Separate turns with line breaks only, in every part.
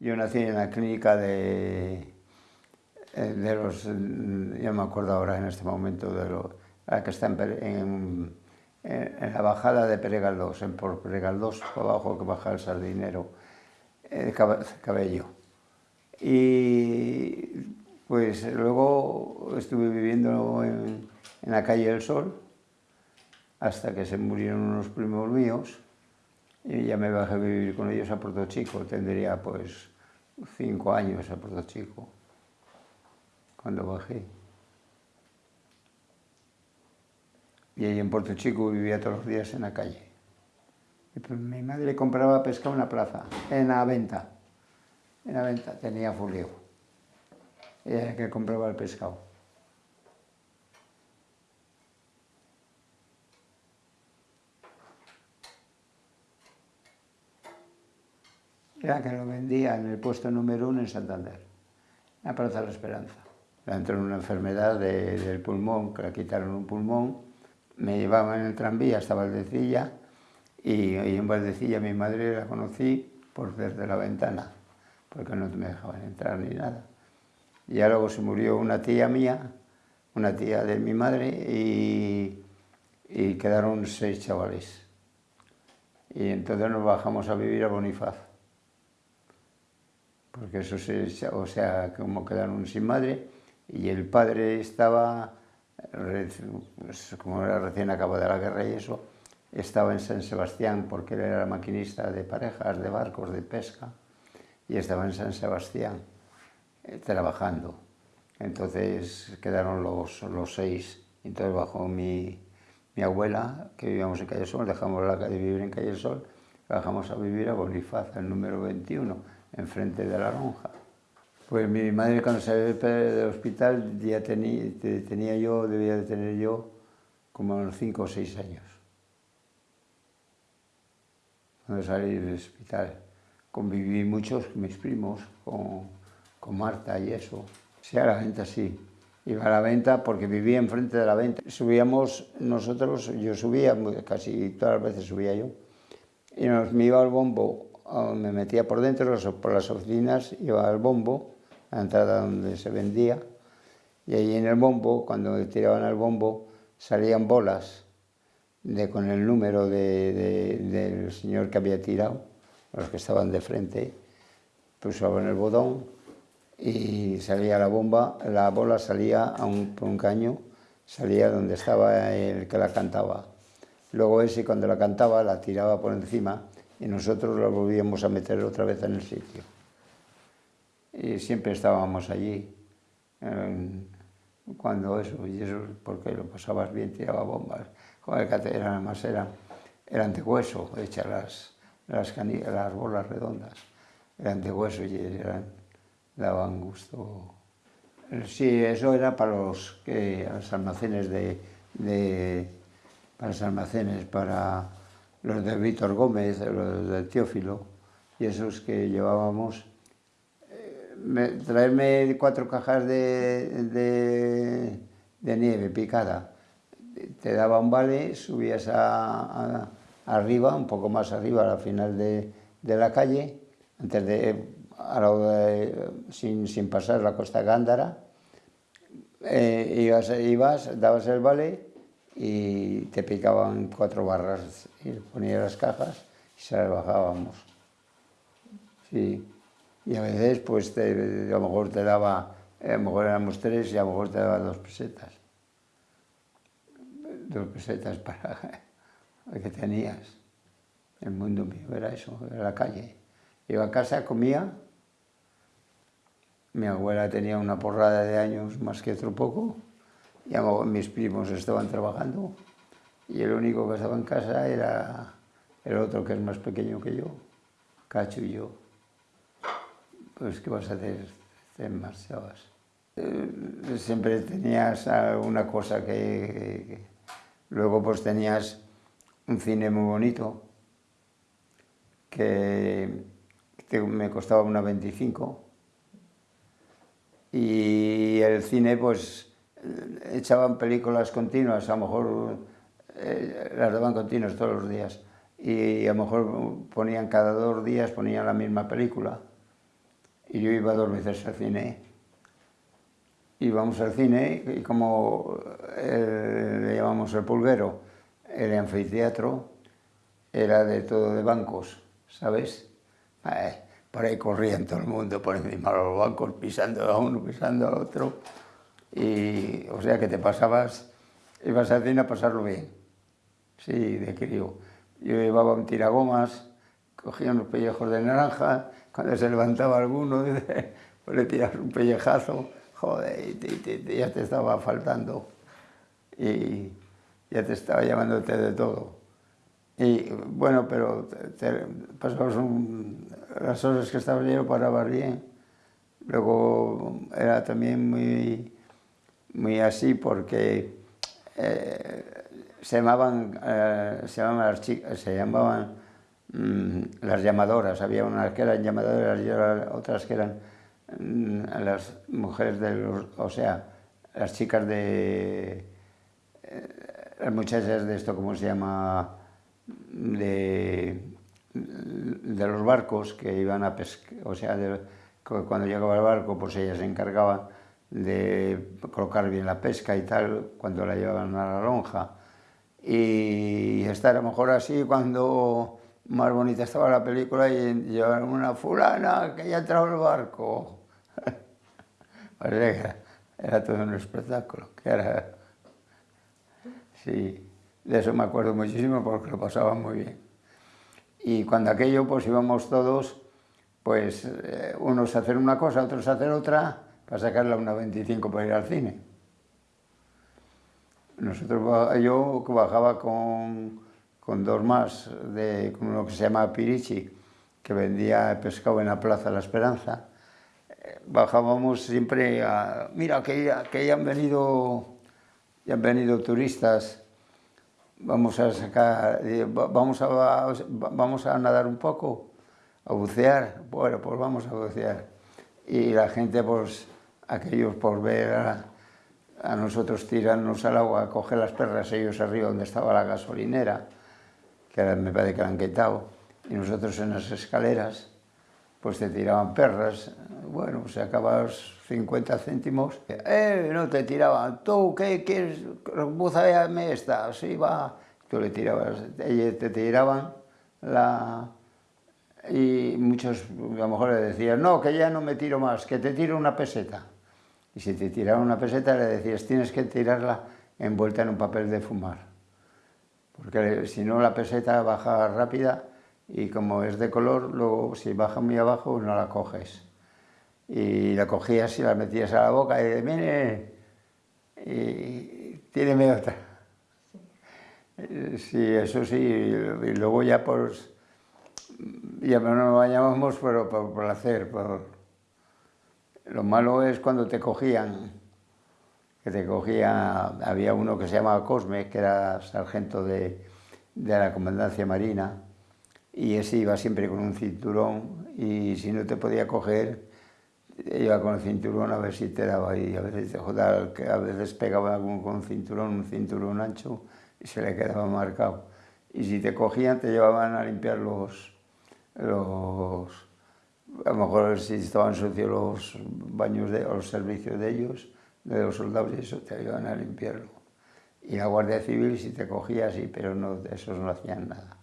Yo nací en la clínica de, eh, de los, ya me acuerdo ahora en este momento, de lo, que está en, en, la bajada de Peregaldós, en por Peregaldós, por abajo que baja el sardinero, el cabello. Y pues luego estuve viviendo en, en la calle del Sol, hasta que se murieron unos primos míos, y ya me bajé a vivir con ellos a Puerto Chico, tendría pues cinco años a Puerto Chico, cuando bajé. Y ahí en Puerto Chico vivía todos los días en la calle. Y pues mi madre compraba pescado en la plaza, en la venta. En la venta tenía fulio. Ella que compraba el pescado. Era que lo vendía en el puesto número uno en Santander, en la Plaza de la Esperanza. Entró una enfermedad del pulmón, que le quitaron un pulmón, me llevaban en el tranvía hasta Valdecilla y, en Valdecilla mi madre la conocí por desde la ventana, porque no me dejaban entrar ni nada. Y luego se murió una tía mía, una tía de mi madre, y, y quedaron seis chavales. Y entonces nos bajamos a vivir a Bonifaz porque eso se, o sea, como quedaron sin madre, y el padre estaba, pues, como era recién acabada la guerra y eso, estaba en San Sebastián porque él era maquinista de parejas, de barcos, de pesca, y estaba en San Sebastián eh, trabajando. Entonces quedaron los, los seis, entonces bajó mi, mi abuela, que vivíamos en Calle Sol, dejamos la de vivir en Calle Sol, bajamos a vivir a Bonifaz, el número 21, enfrente de la lonja. Pues mi madre cuando salió del hospital ya tenía, tenía yo, debía de tener yo como unos cinco o seis años. Cuando salí del hospital. Conviví muchos con mis primos, con, con Marta y eso. Sí, a la venta sí. Iba a la venta porque vivía enfrente de la venta. Subíamos nosotros, yo subía, casi todas las veces subía yo, y nos me iba al bombo me metía por dentro, por las oficinas, iba al bombo, a la entrada donde se vendía, y ahí en el bombo, cuando tiraban al bombo, salían bolas de, con el número de, del señor que había tirado, los que estaban de frente, pulsaban el botón y salía la bomba, la bola salía a un, por un caño, salía donde estaba el que la cantaba. Luego ese cuando la cantaba la tiraba por encima y nosotros lo volvíamos a meter otra vez en el sitio. Y siempre estábamos allí, cuando eso, y eso porque lo pasabas bien, tiraba bombas. Joder, que eran, además eran, eran de hueso, hechas las, las, las bolas redondas, eran de hueso y eran, daban gusto. Sí, eso era para los, los almacenes de, de, para los almacenes, para los de Víctor Gómez, los de Teófilo, y esos que llevábamos, eh, traerme cuatro cajas de, nieve picada, te daba un vale, subías arriba, un poco más arriba, al final de, la calle, antes de, sin, sin, pasar la costa Gándara, eh, ibas, ibas, dabas el vale y te picaban cuatro barras y ponías las cajas y se las bajábamos. Sí. Y a veces, pues, a lo mejor te daba, a lo mejor éramos tres y a lo mejor te daba dos pesetas. Dos pesetas para que tenías. El mundo mío era eso, era la calle. Iba a casa, comía. Mi abuela tenía una porrada de años más que otro poco ya mis primos estaban trabajando y el único que estaba en casa era el otro que es más pequeño que yo, Cacho y yo. Pues, ¿qué vas a hacer? Te marchabas. Eh, siempre tenías alguna cosa que, Luego pues tenías un cine muy bonito que, me costaba una 25 y el cine pues echaban películas continuas, a lo mejor eh, las daban continuas todos los días y a lo mejor ponían cada dos días ponían la misma película y yo iba dos veces al cine. Íbamos al cine y como eh, le llamamos el pulguero, el anfiteatro era de todo de bancos, ¿sabes? Eh, por ahí corrían todo el mundo por encima de los bancos, pisando a uno, pisando a otro. Y, o sea que te pasabas, ibas al cine a pasarlo bien. Sí, de crío. Yo llevaba un tiragomas, cogía unos pellejos de naranja, cuando se levantaba alguno, pues le tiras un pellejazo, joder, ya te estaba faltando. Y ya te estaba llamándote de todo. Y bueno, pero pasamos las horas que estaba yo parabas bien. Luego era también muy, muy así porque eh, se llamaban, eh, se llamaban, mm, las llamadoras. Había unas que eran llamadoras y otras que eran mm, las mujeres de los, o sea, las chicas de, eh, las muchachas de esto, ¿cómo se llama? de, de los barcos que iban a pescar, o sea, cuando llegaba el barco, pues ella se encargaba de colocar bien la pesca y tal, cuando la llevaban a la lonja. Y estar a lo mejor así cuando más bonita estaba la película y llevaban una fulana que ya entraba al barco. era, era todo un espectáculo, que era... Sí. De eso me acuerdo muchísimo porque lo pasaba muy bien. Y cuando aquello, pues íbamos todos, pues eh, unos a hacer una cosa, otros a hacer otra, para sacarla una 25 para ir al cine. Nosotros, yo bajaba con, con dos más, de, con uno que se llama Pirichi, que vendía pescado en la Plaza La Esperanza, eh, bajábamos siempre a... Mira, que que ya han venido, ya han venido turistas vamos a sacar, vamos a, vamos a nadar un poco, a bucear, bueno, pues vamos a bucear. Y la gente, pues, aquellos por ver a, nosotros tirarnos al agua, a coger las perras, ellos arriba donde estaba la gasolinera, que me parece que la han quitado, y nosotros en las escaleras, pues te tiraban perras, bueno, se acabas 50 céntimos, eh, no te tiraban, tú, ¿qué quieres? Búzame esta, sí, va, tú le tirabas, ellos te tiraban la... y muchos a lo mejor le decían, no, que ya no me tiro más, que te tiro una peseta. Y si te tiraban una peseta le decías, tienes que tirarla envuelta en un papel de fumar, porque si no la peseta baja rápida y como es de color, luego si baja muy abajo no la coges y la cogías y la metías a la boca y mire, y tíreme otra. Sí. eso sí, y luego ya pues, ya no nos bañábamos pero por placer. Por... Lo malo es cuando te cogían, que te cogía, había uno que se llamaba Cosme, que era sargento de, de la Comandancia Marina, y ese iba siempre con un cinturón y si no te podía coger iba con el cinturón a ver si te daba y a veces, joder, a veces pegaba algún con cinturón, un cinturón ancho y se le quedaba marcado. Y si te cogían te llevaban a limpiar los, los a lo mejor si estaban sucios los baños de, los servicios de ellos, de los soldados y eso, te llevaban a limpiarlo. Y la Guardia Civil si te cogía sí, pero no, esos no hacían nada.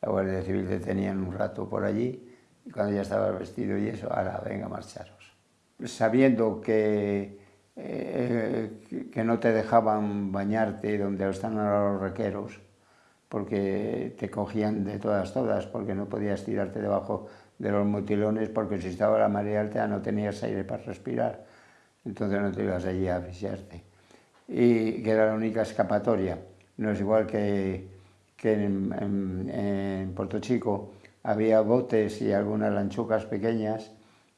La Guardia Civil te tenían un rato por allí y cuando ya estabas vestido y eso, ahora venga marcharos. Sabiendo que, eh, que no te dejaban bañarte donde están ahora los requeros, porque te cogían de todas, todas, porque no podías tirarte debajo de los mutilones, porque si estaba la marea alta no tenías aire para respirar, entonces no te ibas allí a asfixiarte. Y que era la única escapatoria. No es igual que, que en, Puerto Chico, había botes y algunas lanchucas pequeñas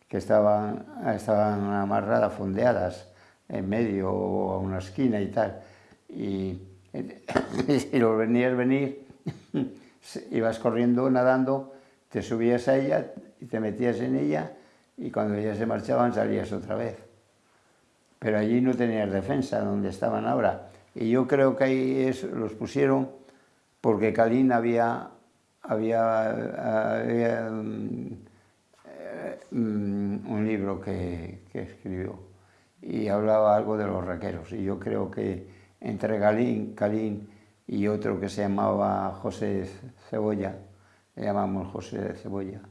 que estaban, estaban amarradas, fondeadas en medio o a una esquina y tal. Y, si los venías venir, ibas corriendo, nadando, te subías a ella y te metías en ella y cuando ya se marchaban salías otra vez. Pero allí no tenías defensa, donde estaban ahora. Y yo creo que ahí los pusieron porque Calín había había, mm, un libro que, que escribió y hablaba algo de los raqueros. Y yo creo que entre Galín, Calín y otro que se llamaba José Cebolla, le llamamos José de Cebolla,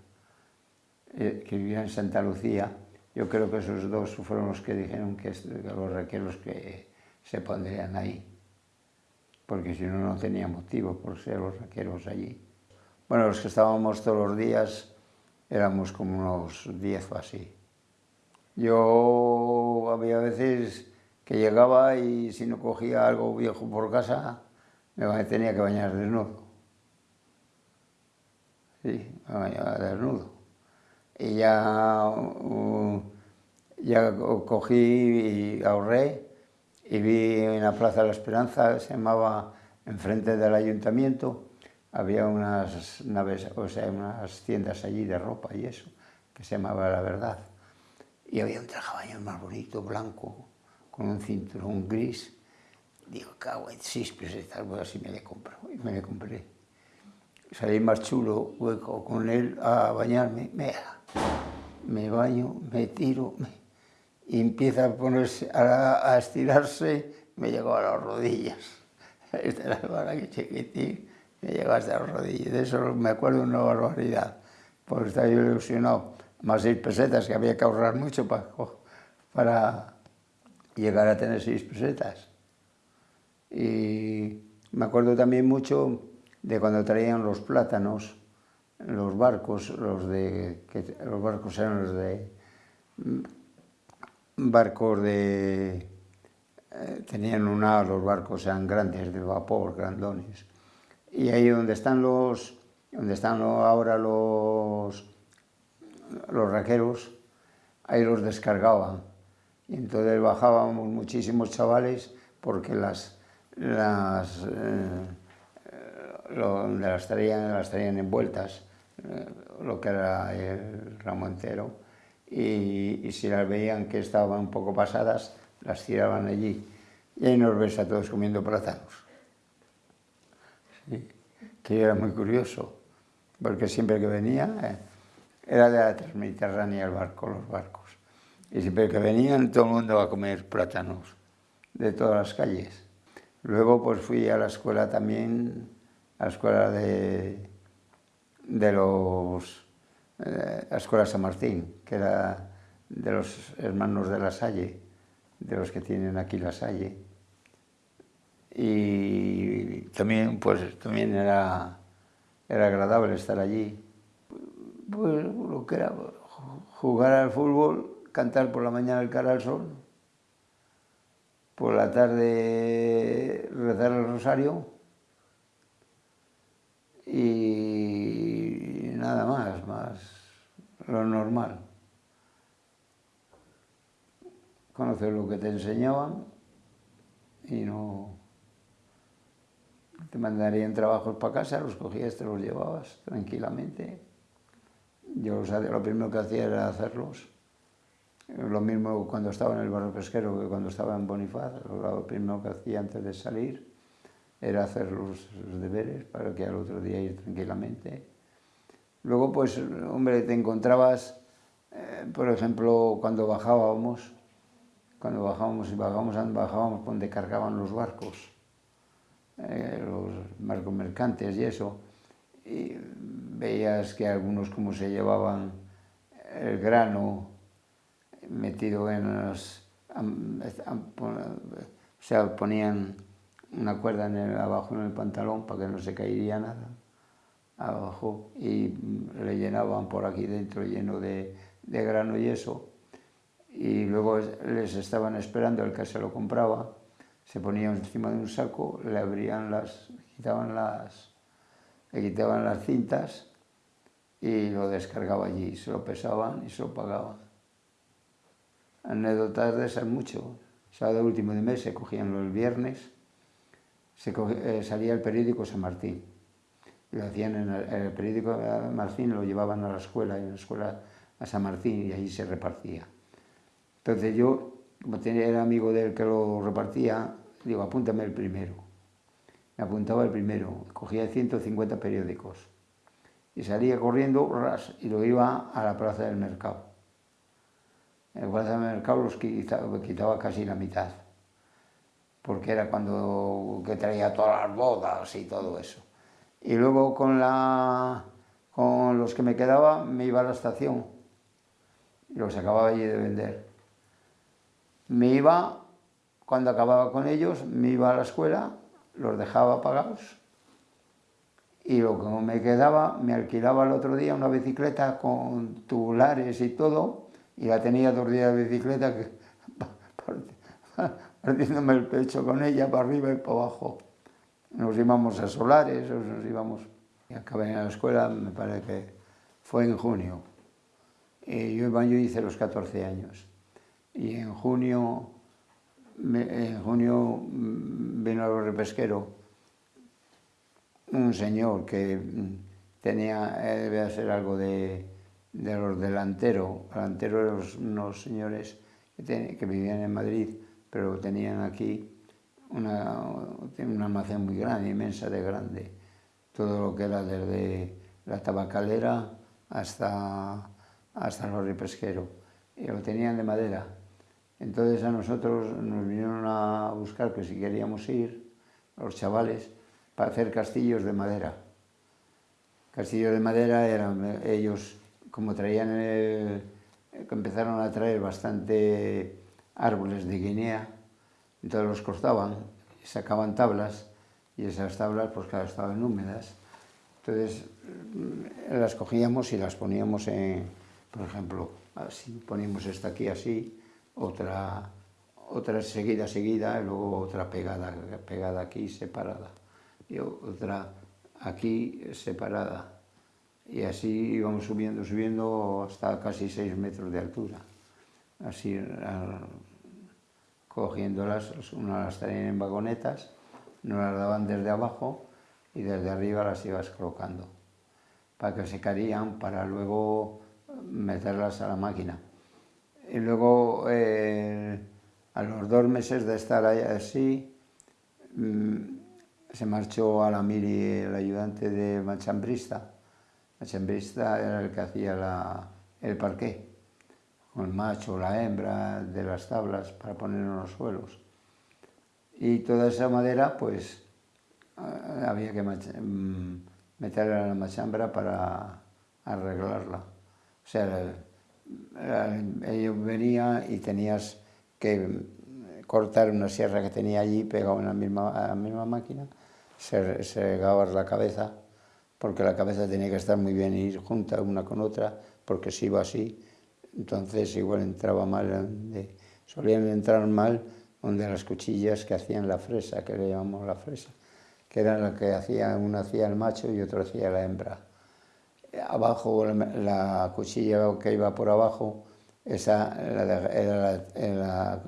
eh, que vivía en Santa Lucía, yo creo que esos dos fueron los que dijeron que, los raqueros que se pondrían ahí, porque si no, no tenía motivo por ser los raqueros allí. Bueno, los que estábamos todos los días éramos como unos diez o así. Yo había veces que llegaba y si no cogía algo viejo por casa, me tenía que bañar desnudo. Sí, me desnudo. Y ya, uh, ya cogí y ahorré y vi en la Plaza de la Esperanza, se llamaba enfrente del ayuntamiento, había unas naves, o sea, unas tiendas allí de ropa y eso, que se llamaba La Verdad. Y había un traje más bonito, blanco, con un cinturón gris. Digo, cago en seis pesetas, pues así me le compro. Y me le compré. Salí más chulo, hueco, con él a bañarme. Me, me baño, me tiro, y empieza a ponerse, a, a estirarse, me llegó a las rodillas. Esta era la que chiquitín, me llegó hasta las rodillas. De eso me acuerdo una barbaridad, porque estaba yo ilusionado más seis pesetas, que había que ahorrar mucho para, para llegar a tener seis pesetas. Y me acuerdo también mucho de cuando traían los plátanos, los barcos, los de, los barcos eran los de, mm, barcos de, eh, tenían una, los barcos eran grandes, de vapor, grandones. Y ahí donde están los, donde están ahora los, los raqueros, ahí los descargaban. Y entonces bajábamos muchísimos chavales porque las, las, eh, donde las traían, las traían envueltas, eh, lo que era el ramo entero, y, y, si las veían que estaban un poco pasadas, las tiraban allí. Y ahí nos ves a todos comiendo plátanos. Sí, que era muy curioso, porque siempre que venía... Eh, era de la Transmediterránea el barco, los barcos. Y siempre que venían todo el mundo a comer plátanos de todas las calles. Luego pues fui a la escuela también, a la escuela de, de los, eh, la escuela San Martín, que era de los hermanos de la Salle, de los que tienen aquí la Salle. Y también, pues, también era, era agradable estar allí pues lo que era jugar al fútbol, cantar por la mañana el cara al sol, por la tarde rezar el rosario y nada más, más lo normal. Conocer lo que te enseñaban y no te mandarían trabajos para casa, los cogías, te los llevabas tranquilamente. Yo lo primero que hacía era hacerlos. Lo mismo cuando estaba en el barrio pesquero que cuando estaba en Bonifaz. Lo primero que hacía antes de salir era hacer los, deberes para que al otro día ir tranquilamente. Luego, pues, hombre, te encontrabas, eh, por ejemplo, cuando bajábamos, cuando bajábamos y bajábamos, bajábamos donde cargaban los barcos, eh, los barcos mercantes y eso, y veías que algunos como se llevaban el grano metido en los... o sea, ponían una cuerda en el, abajo en el pantalón para que no se caería nada abajo y le llenaban por aquí dentro lleno de, de grano y eso y luego les estaban esperando el que se lo compraba se ponían encima de un saco, le abrían las, quitaban las, le quitaban las cintas y lo descargaba allí, se lo pesaban y se lo pagaban. Anécdotas de esas mucho. Sábado último de mes se cogían los viernes, se eh, salía el periódico San Martín. lo hacían en el, periódico San Martín, lo llevaban a la escuela, en la escuela a San Martín y allí se repartía. Entonces yo, como tenía, era amigo del que lo repartía, digo, apúntame el primero. Me apuntaba el primero, cogía 150 periódicos y salía corriendo y lo iba a la plaza del mercado. el guarda de mercado los quitaba casi la mitad, porque era cuando que traía todas las bodas y todo eso. Y luego con, la, con los que me quedaba me iba a la estación y los acababa allí de vender. Me iba, cuando acababa con ellos, me iba a la escuela, los dejaba pagados y lo que me quedaba, me alquilaba el otro día una bicicleta con tubulares y todo, y la tenía dos días de bicicleta que, partiéndome el pecho con ella para arriba y para abajo. Nos íbamos a solares, nos íbamos... Y acabé en la escuela, me parece que fue en junio. Y yo, yo hice los 14 años. Y en junio, en junio vino el repesquero un señor que tenía, eh, debe ser algo de, de los delanteros, delanteros unos señores que, que, vivían en Madrid, pero tenían aquí una, un almacén muy grande, inmensa de grande, todo lo que era desde la tabacalera hasta, hasta el barrio pesquero, y lo tenían de madera. Entonces a nosotros nos vinieron a buscar que si queríamos ir, los chavales, para hacer castillos de madera. Castillos de madera eran ellos, como traían, empezaron a traer bastante árboles de Guinea, entonces los cortaban, sacaban tablas, y esas tablas pues claro, estaban húmedas. Entonces mm, las cogíamos y las poníamos en, por ejemplo, así, poníamos esta aquí así, otra, otra seguida, seguida, y luego otra pegada, pegada aquí, separada y otra aquí separada. Y así íbamos subiendo, subiendo hasta casi seis metros de altura. Así, cogiéndolas, una las traían en vagonetas, nos las daban desde abajo y desde arriba las ibas colocando para que se caerían, para luego meterlas a la máquina. Y luego, eh, a los dos meses de estar ahí así, mm, se marchó a la Miri el ayudante de Machambrista. Machambrista era el que hacía la, el parqué, con el macho, la hembra de las tablas para poner en los suelos. Y toda esa madera, pues, eh, había que mm, meterla en la machambra para arreglarla. O sea, ellos venía y tenías que cortar una sierra que tenía allí pegado en la misma, la misma máquina se, se la cabeza, porque la cabeza tenía que estar muy bien ir junta una con otra, porque si iba así, entonces igual entraba mal, donde, solían entrar mal donde las cuchillas que hacían la fresa, que le llamamos la fresa, que era la que hacía, uno hacía el macho y otro hacía la hembra. Abajo, la, cuchilla que iba por abajo, esa era la,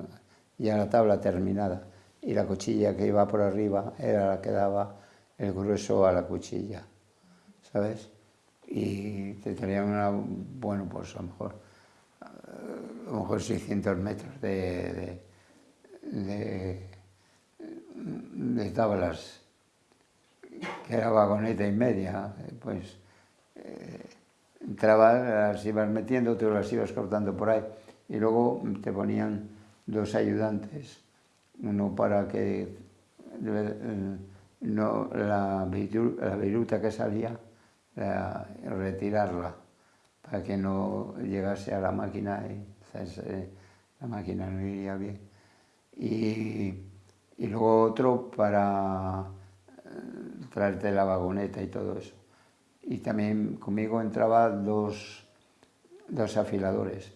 ya la tabla terminada y la cuchilla que iba por arriba era la que daba el grueso a la cuchilla, ¿sabes? Y te tenían una, bueno, pues a lo mejor, a lo mejor 600 metros de, de, de, tablas, que era vagoneta y media, pues eh, entrabas, las ibas metiendo, tú las ibas cortando por ahí, y luego te ponían dos ayudantes uno para que eh, no, la, viruta que salía, retirarla, para que no llegase a la máquina y la máquina no iría bien. Y, y luego otro para eh, traerte la vagoneta y todo eso. Y también conmigo entraban dos, dos afiladores,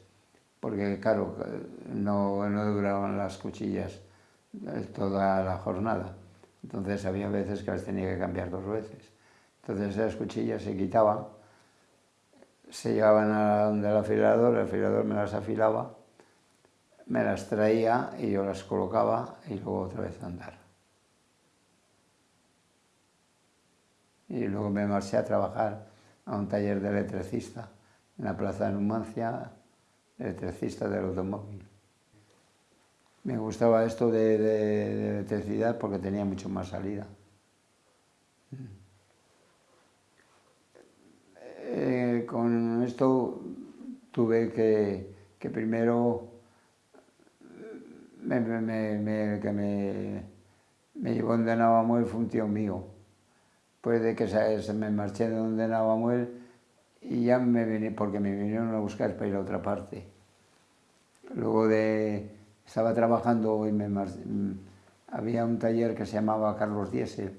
porque claro, no, no duraban las cuchillas toda la jornada. Entonces había veces que las tenía que cambiar dos veces. Entonces esas cuchillas se quitaban, se llevaban a donde el afilador, el afilador me las afilaba, me las traía y yo las colocaba y luego otra vez a andar. Y luego me marché a trabajar a un taller de electricista en la plaza de Numancia, electricista del automóvil me gustaba esto de, electricidad porque tenía mucho más salida. Eh, con esto tuve que que primero me, me, me, que me, me llevó donde Navamuel fue un tío mío. Después de que se, me marché de donde Navamuel y ya me vine, porque me vinieron a buscar para ir a otra parte. Luego de, estaba trabajando y me había un taller que se llamaba Carlos Diesel,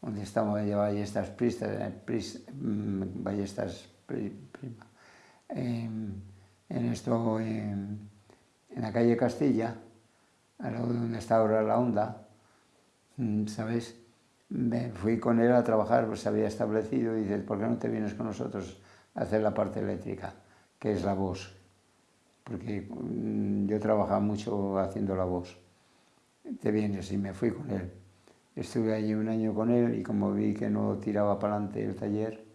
donde estaba de ballestas pristas, pris, mm, ballestas prima. En, en esto, en, en la calle Castilla, al lado de donde está ahora la onda, mm, ¿sabes? Me fui con él a trabajar, pues se había establecido y dice, ¿por qué no te vienes con nosotros a hacer la parte eléctrica, que es la voz? Porque mm, yo trabajaba mucho haciendo la voz. Te vienes y me fui con él. Estuve allí un año con él y como vi que no tiraba para adelante el taller,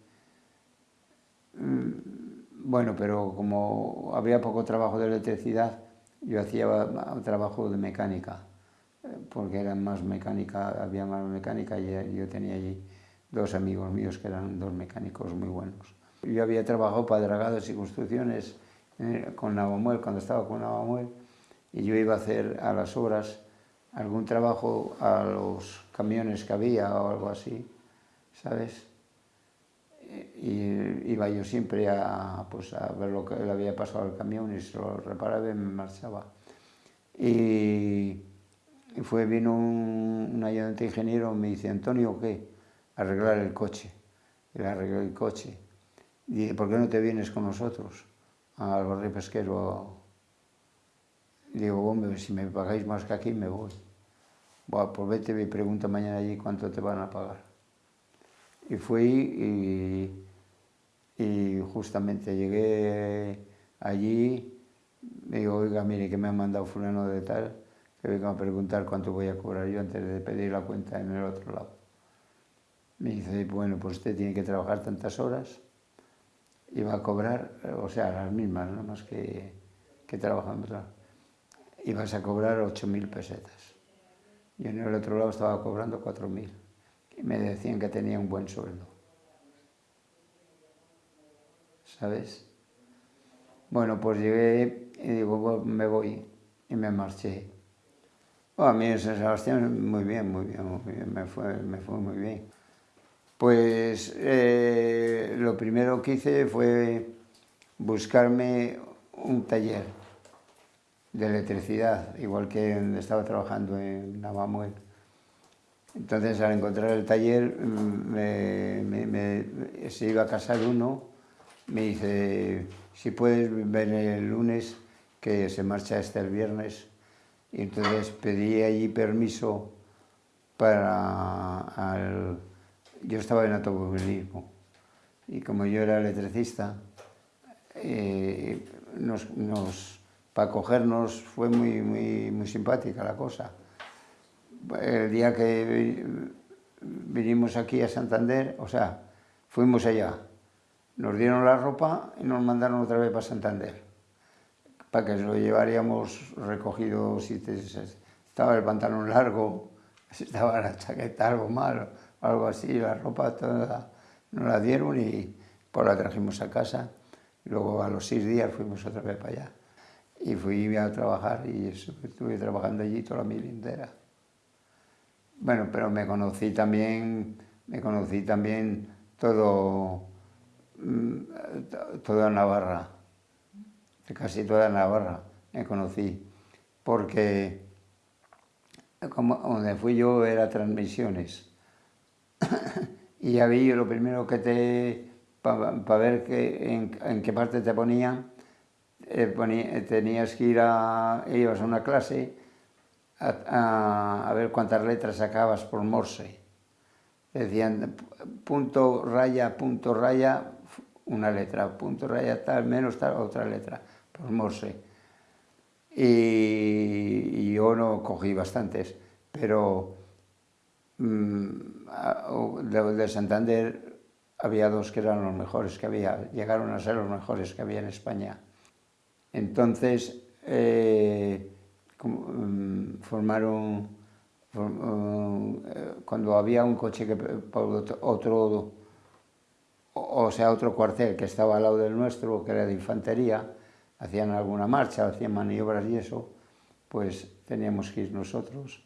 bueno, pero como había poco trabajo de electricidad, yo hacía trabajo de mecánica, eh, porque era más mecánica, había más mecánica y yo tenía allí dos amigos míos que eran dos mecánicos muy buenos. Yo había trabajado para dragados y construcciones eh, con Navamuel, cuando estaba con Navamuel, y yo iba a hacer a las obras algún trabajo a los camiones que había o algo así, ¿sabes? Y iba yo siempre a, pues, a ver lo que le había pasado al camión y se lo reparaba y me marchaba. Y, fue, vino un, un, ayudante ingeniero y me dice, Antonio, ¿qué? Arreglar el coche. Y le arregló el coche. Y dije, ¿por qué no te vienes con nosotros al barrio pesquero? Y digo, hombre, si me pagáis más que aquí, me voy. Bueno, pues vete y pregunta mañana allí cuánto te van a pagar. Y fui y, justamente llegué allí, me digo, oiga, mire que me han mandado fulano de tal, que venga a preguntar cuánto voy a cobrar yo antes de pedir la cuenta en el otro lado. Me dice, bueno, pues usted tiene que trabajar tantas horas y va a cobrar, o sea, las mismas, nada más que, que trabajando. Y a cobrar 8.000 pesetas. Y en el otro lado estaba cobrando 4.000 y me decían que tenía un buen sueldo. ¿Sabes? Bueno, pues llegué y digo, me voy y me marché. a mí en San Sebastián muy bien, muy bien, muy bien, me fue, me fue muy bien. Pues eh, lo primero que hice fue buscarme un taller de electricidad, igual que estaba trabajando en Navamuel. Entonces, al encontrar el taller, mm, se iba a casar uno, me dice, si puedes venir el lunes, que se marcha este el viernes. Y entonces pedí allí permiso para... Yo estaba en automovilismo y como yo era electricista, eh, para cogernos fue muy, muy, muy simpática la cosa el día que vinimos aquí a Santander, o sea, fuimos allá, nos dieron la ropa y nos mandaron otra vez para Santander, para que lo llevaríamos recogido, si estaba el pantalón largo, estaba la chaqueta algo mal, algo así, la ropa toda nos la dieron y pues la trajimos a casa. Luego a los seis días fuimos otra vez para allá. Y fui a trabajar y estuve trabajando allí toda la mil entera. Bueno, pero me conocí también, me conocí también todo, mm, toda Navarra, casi toda Navarra me conocí, porque donde fui yo era transmisiones. y había lo primero que te, para ver que, en, qué parte te ponían, eh, tenías que ir a, ibas a una clase a, ver cuántas letras sacabas por Morse. Decían punto, raya, punto, raya, una letra, punto, raya, tal, menos tal, otra letra, por Morse. Y, yo no cogí bastantes, pero mmm, de, Santander había dos que eran los mejores que había, llegaron a ser los mejores que había en España. Entonces, eh, Mm, formaron, eh, cuando había un coche que otro, o sea, otro cuartel que estaba al lado del nuestro, que era de infantería, hacían alguna marcha, hacían maniobras y eso, pues teníamos que ir nosotros.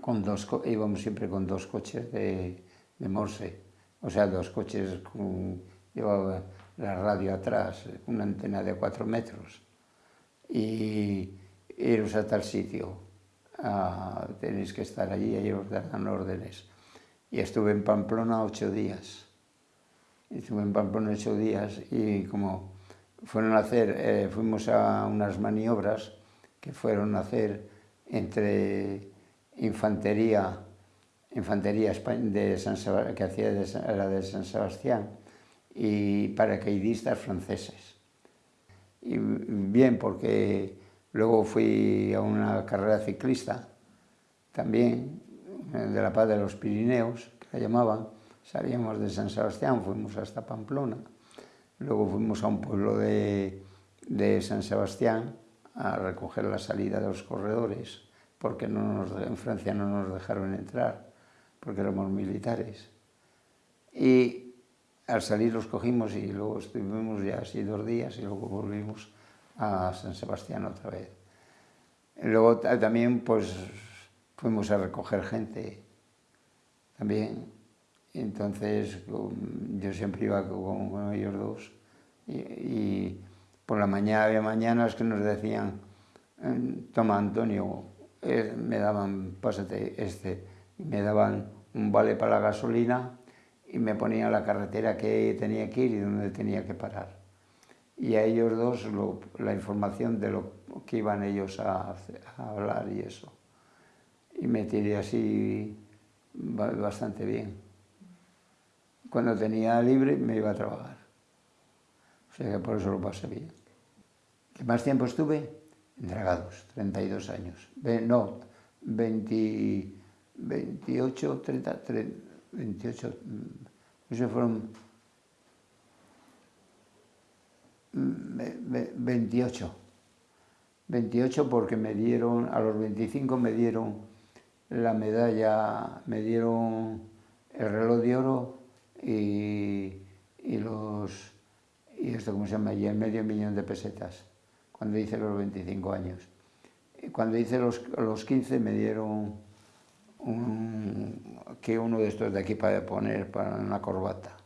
Con dos, íbamos siempre con dos coches de Morse, o sea, dos coches con, llevaba la radio atrás, una antena de cuatro metros, y iros a tal sitio, ah, tenéis que estar allí, y os dan órdenes. Y estuve en Pamplona ocho días. Estuve en Pamplona ocho días y como fueron a hacer, eh, fuimos a unas maniobras que fueron a hacer entre infantería, infantería de San que hacía de, era de San Sebastián, y paracaidistas franceses. Y bien, porque luego fui a una carrera ciclista, también, de la Paz de los Pirineos, que la llamaban, salíamos de San Sebastián, fuimos hasta Pamplona, luego fuimos a un pueblo de, de San Sebastián a recoger la salida de los corredores, porque no en Francia no nos dejaron entrar, porque éramos militares. Y al salir los cogimos y luego estuvimos ya así dos días y luego volvimos a San Sebastián otra vez. Luego también pues fuimos a recoger gente también. Entonces yo siempre iba con, ellos dos y, por la mañana había mañanas que nos decían toma Antonio, eh, me daban, pásate este, me daban un vale para la gasolina y me ponían la carretera que tenía que ir y dónde tenía que parar. Y a ellos dos la información de lo que iban ellos a, hablar y eso. Y me tiré así bastante bien. Cuando tenía libre me iba a trabajar. O sea que por eso lo pasé bien. ¿Qué más tiempo estuve? Dragados, 32 años. no, 20, 28, 30, 30 28, eso fueron 28. 28 porque me dieron, a los 25 me dieron la medalla, me dieron el reloj de oro y, y los, y esto cómo se llama, y el medio millón de pesetas, cuando hice los 25 años. Cuando hice los, los 15 me dieron un, que uno de estos de aquí para poner para una corbata.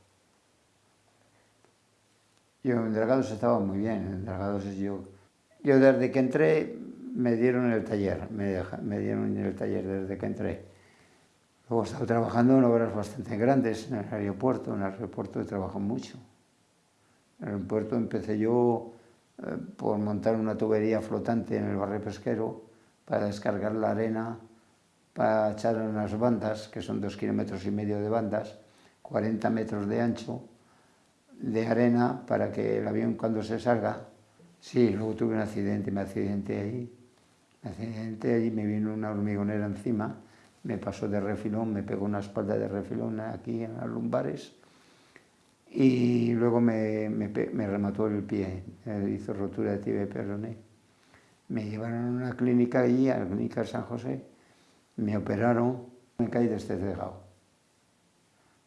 Yo en Dragados estaba muy bien, en Dragados yo... Yo desde que entré me dieron el taller, me, me dieron el taller desde que entré. Luego he estado trabajando en obras bastante grandes, en el aeropuerto, en el aeropuerto he trabajado mucho. En el aeropuerto empecé yo eh, por montar una tubería flotante en el barrio pesquero para descargar la arena para echar unas bandas, que son dos kilómetros y medio de bandas, 40 metros de ancho, de arena, para que el avión cuando se salga, sí, luego tuve un accidente, me accidenté ahí, me accidenté allí, me vino una hormigonera encima, me pasó de refilón, me pegó una espalda de refilón aquí en las lumbares, y luego me, me, me remató el pie, me hizo rotura de tibia y peroné. Me llevaron a una clínica allí, a la clínica San José, me operaron, me caí de este tejado.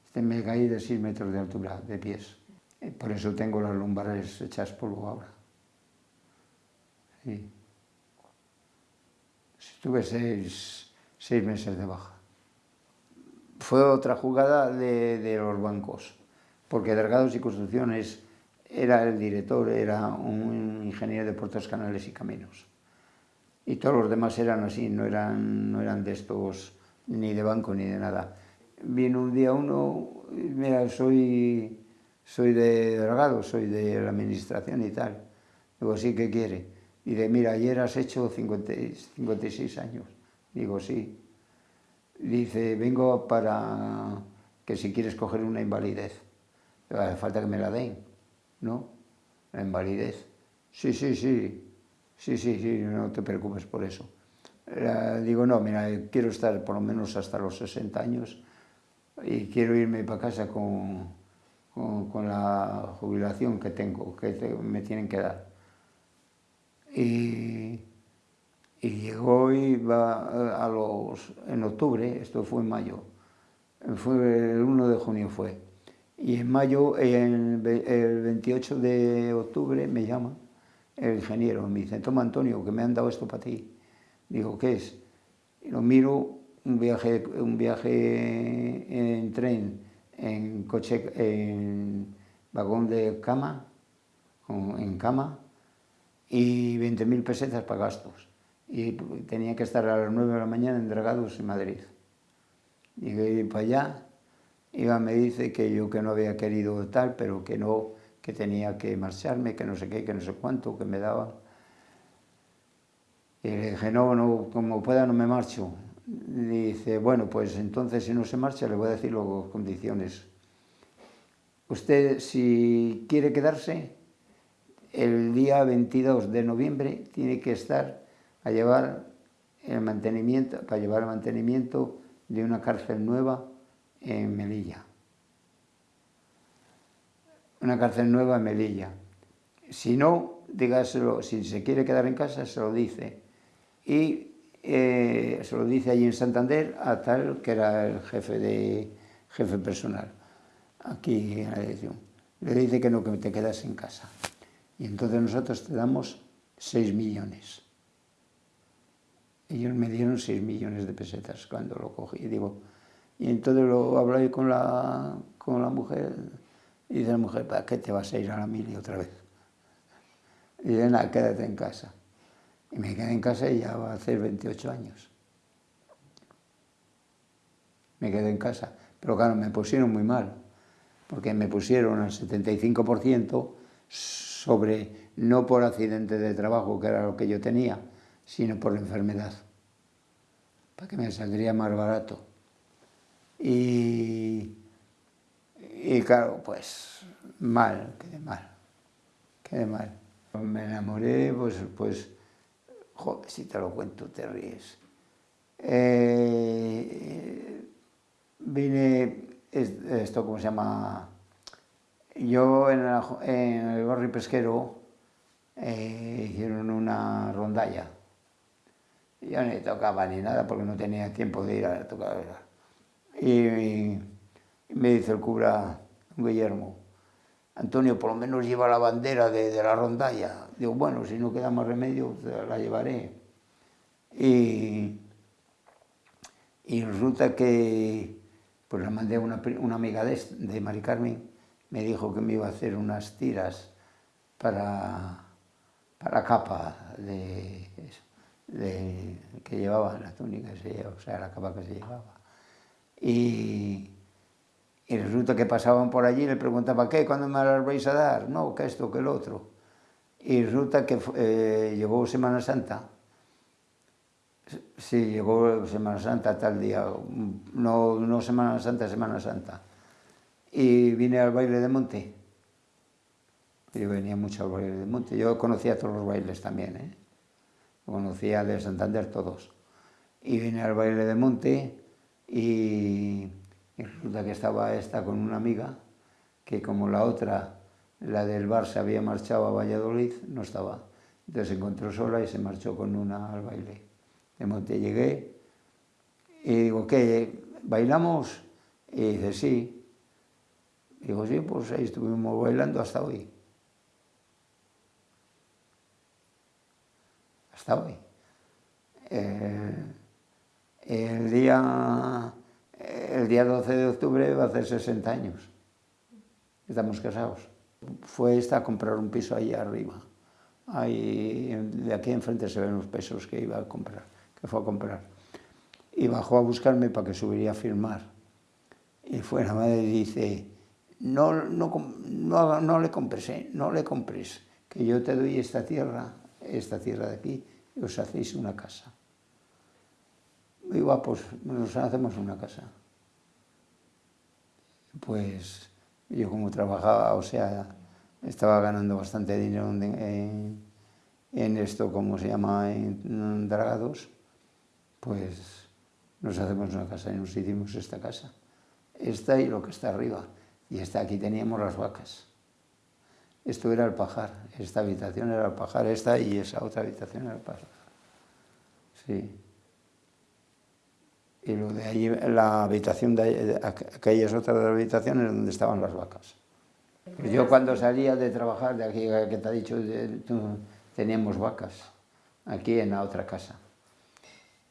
Este me caí de 6 metros de altura, de pies. Por eso tengo las lumbares hechas polvo ahora. Sí. Estuve seis, seis meses de baja. Fue otra jugada de, de los bancos, porque Delgados y Construcciones era el director, era un ingeniero de puertos, canales y caminos y todos los demás eran así, no eran, no eran de estos ni de banco ni de nada. Vino un día uno, mira, soy, soy de Dragado, soy de la administración y tal. Digo, sí, ¿qué quiere? Dice, mira, ayer has hecho 50, 56 años. Digo, sí. Dice, vengo para que si quieres coger una invalidez. Hace falta que me la den, ¿no? La invalidez. Sí, sí, sí. Sí, sí, sí, no te preocupes por eso. digo, no, mira, quiero estar por lo menos hasta los 60 años y quiero irme para casa con, con, la jubilación que tengo, que me tienen que dar. Y, y llegó y va a los, en octubre, esto fue en mayo, fue el 1 de junio fue, Y en mayo, el, 28 de octubre, me llama el ingeniero, me dice, toma Antonio, que me han dado esto para ti. Digo, ¿qué es? Y lo miro, un viaje, un viaje en tren, en coche, en vagón de cama, en cama, y 20.000 pesetas para gastos. Y tenía que estar a las 9 de la mañana en Dragados, en Madrid. Llegué para allá, Iba me dice que yo que no había querido tal, pero que no, que tenía que marcharme, que no sé qué, que no sé cuánto, que me daba. Y le dije, no, no, como pueda no me marcho. dice, bueno, pues entonces si no se marcha le voy a decir las condiciones. Usted, si quiere quedarse, el día 22 de noviembre tiene que estar a llevar el mantenimiento, para llevar el mantenimiento de una cárcel nueva en Melilla. Una cárcel nueva en Melilla. Si no, dígaselo, si se quiere quedar en casa, se lo dice. Y eh, se lo dice allí en Santander a tal que era el jefe, de, jefe personal, aquí en la dirección. Le dice que no, que te quedas en casa. Y entonces nosotros te damos 6 millones. Ellos me dieron 6 millones de pesetas cuando lo cogí. Y digo, y entonces lo hablé con la, con la mujer y dice la mujer, ¿para qué te vas a ir a la mili otra vez? Y dice, nada, quédate en casa. Y me quedé en casa y ya va a hacer 28 años. Me quedé en casa. Pero claro, me pusieron muy mal, porque me pusieron al 75% sobre, no por accidente de trabajo, que era lo que yo tenía, sino por la enfermedad, para que me saldría más barato. Y, y claro, pues mal, quedé mal, quedé mal. Me enamoré, pues, pues joder, si te lo cuento te ríes. Eh, vine, esto cómo se llama, yo en, el barrio pesquero eh, hicieron una rondalla. Yo ni tocaba ni nada porque no tenía tiempo de ir a tocar. Y, me dice el cura Guillermo, Antonio, por lo menos lleva la bandera de, la rondalla. Digo, bueno, si no queda más remedio, la llevaré. Y, y resulta que pues la mandé a una, una amiga de, de Mari me dijo que me iba a hacer unas tiras para, para capa de, de, que llevaba la túnica, o sea, la capa que se llevaba. Y, resulta que pasaban por allí y le preguntaba, ¿qué? ¿Cuándo me las vais a dar? No, que esto, que el otro. Y resulta que eh, llegó Semana Santa. Sí, llegó Semana Santa tal día, no, no Semana Santa, Semana Santa. Y vine al baile de monte. Yo venía mucho al baile de monte. Yo conocía todos los bailes también, ¿eh? Conocía de Santander todos. Y vine al baile de monte y, resulta que estaba esta con una amiga que como la otra, la del bar, se había marchado a Valladolid, no estaba. Entonces se encontró sola y se marchó con una al baile. De monte llegué y digo, ¿qué? ¿Bailamos? Y dice, sí. Digo, sí, pues ahí estuvimos bailando hasta hoy. Hasta hoy. Eh, el día, el día 12 de octubre va a hacer 60 años. Estamos casados. Fue esta a comprar un piso ahí arriba. Ahí, de aquí enfrente se ven los pesos que iba a comprar, que fue a comprar. Y bajó a buscarme para que subiría a firmar. Y fue la madre y dice, no, no, no, no le compres, ¿eh? no le compres, que yo te doy esta tierra, esta tierra de aquí, y os hacéis una casa. Muy guapos, nos hacemos una casa. Pues yo como trabajaba, o sea, estaba ganando bastante dinero en, esto, como se llama, en Dragados, pues nos hacemos una casa y nos hicimos esta casa. Esta y lo que está arriba. Y esta aquí teníamos las vacas. Esto era el pajar, esta habitación era el pajar, esta y esa otra habitación era el pajar. Sí. Y lo de ahí, la habitación de aquellas otras habitaciones donde estaban las vacas. Yo cuando salía de trabajar, de aquí que te ha dicho, teníamos vacas, aquí en la otra casa.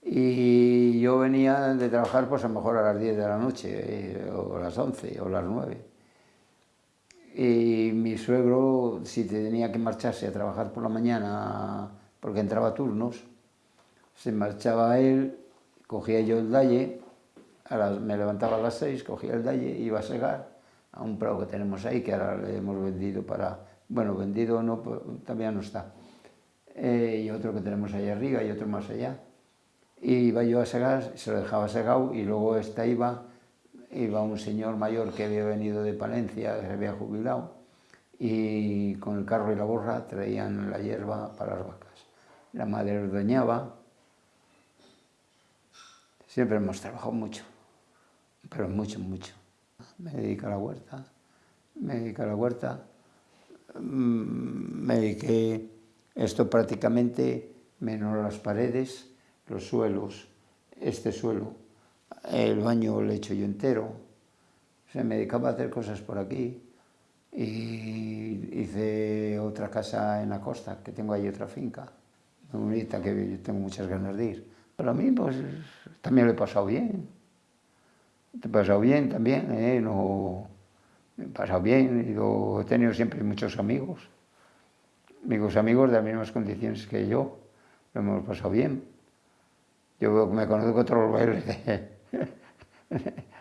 Y yo venía de trabajar pues a lo mejor a las 10 de la noche, eh, o a las 11, o a las 9. Y mi suegro, si tenía que marcharse a trabajar por la mañana, porque entraba a turnos, se marchaba él, cogía yo el dalle, me levantaba a las 6, cogía el dalle, iba a segar a un prado que tenemos ahí, que ahora le hemos vendido para... Bueno, vendido no, también no está. Eh, y otro que tenemos ahí arriba y otro más allá iba yo a segar, se lo dejaba segado y luego esta iba, iba un señor mayor que había venido de Palencia, se había jubilado, y con el carro y la borra traían la hierba para las vacas. La madre ordeñaba. Siempre hemos trabajado mucho, pero mucho, mucho. Me dedico a la huerta, me dedico a la huerta, mm, me dediqué esto prácticamente menos las paredes, los suelos, este suelo, el baño lo he hecho yo entero, se me dedicaba a hacer cosas por aquí y hice otra casa en la costa, que tengo ahí otra finca, muy bonita, que yo tengo muchas ganas de ir. Para mí, pues, también lo he pasado bien. Te he pasado bien también, ¿eh? No, he pasado bien, y he tenido siempre muchos amigos, amigos, amigos de las mismas condiciones que yo, lo hemos pasado bien. Yo me conozco todos los bailes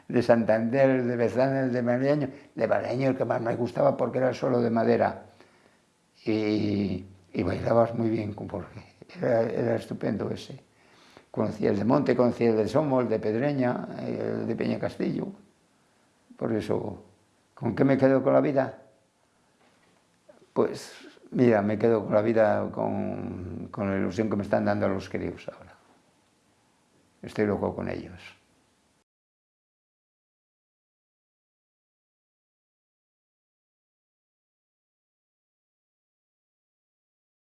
de, Santander, de Bezanes, de Maleño, de Maleño el que más me gustaba porque era solo de madera. Y, bailabas muy bien, porque era, estupendo ese. Conocí el de Monte, conocí el de Somo, el de Pedreña, el de Peña Castillo. Por eso, ¿con qué me quedo con la vida? Pues mira, me quedo con la vida con, con la ilusión que me están dando los queridos ahora. Estoy loco con ellos.